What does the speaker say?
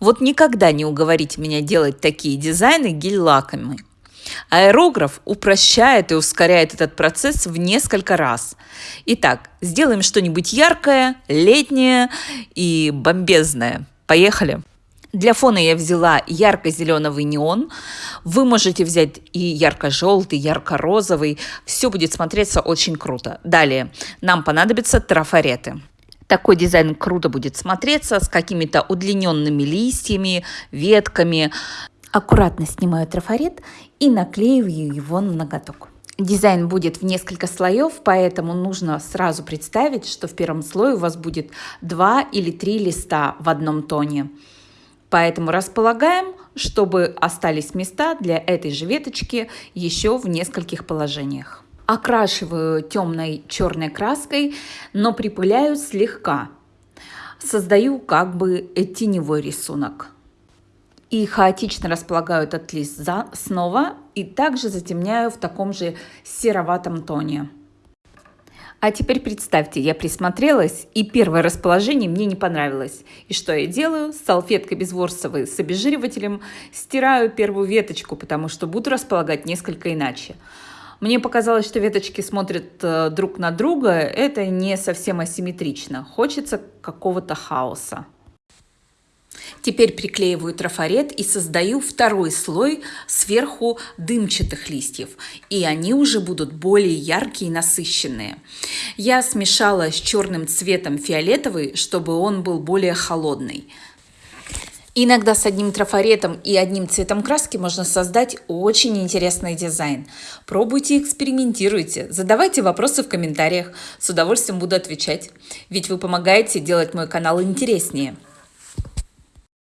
Вот никогда не уговорите меня делать такие дизайны гель-лаками. Аэрограф упрощает и ускоряет этот процесс в несколько раз. Итак, сделаем что-нибудь яркое, летнее и бомбезное. Поехали! Для фона я взяла ярко-зеленый неон. Вы можете взять и ярко-желтый, ярко-розовый. Все будет смотреться очень круто. Далее нам понадобятся трафареты. Такой дизайн круто будет смотреться с какими-то удлиненными листьями, ветками. Аккуратно снимаю трафарет и наклеиваю его на ноготок. Дизайн будет в несколько слоев, поэтому нужно сразу представить, что в первом слое у вас будет два или три листа в одном тоне. Поэтому располагаем, чтобы остались места для этой же веточки еще в нескольких положениях. Окрашиваю темной черной краской, но припыляю слегка. Создаю как бы теневой рисунок. И хаотично располагаю этот лист за, снова и также затемняю в таком же сероватом тоне. А теперь представьте, я присмотрелась, и первое расположение мне не понравилось. И что я делаю? С салфеткой безворсовой с обезжиривателем стираю первую веточку, потому что буду располагать несколько иначе. Мне показалось, что веточки смотрят э, друг на друга. Это не совсем асимметрично. Хочется какого-то хаоса. Теперь приклеиваю трафарет и создаю второй слой сверху дымчатых листьев. И они уже будут более яркие и насыщенные. Я смешала с черным цветом фиолетовый, чтобы он был более холодный. Иногда с одним трафаретом и одним цветом краски можно создать очень интересный дизайн. Пробуйте, экспериментируйте, задавайте вопросы в комментариях. С удовольствием буду отвечать. Ведь вы помогаете делать мой канал интереснее.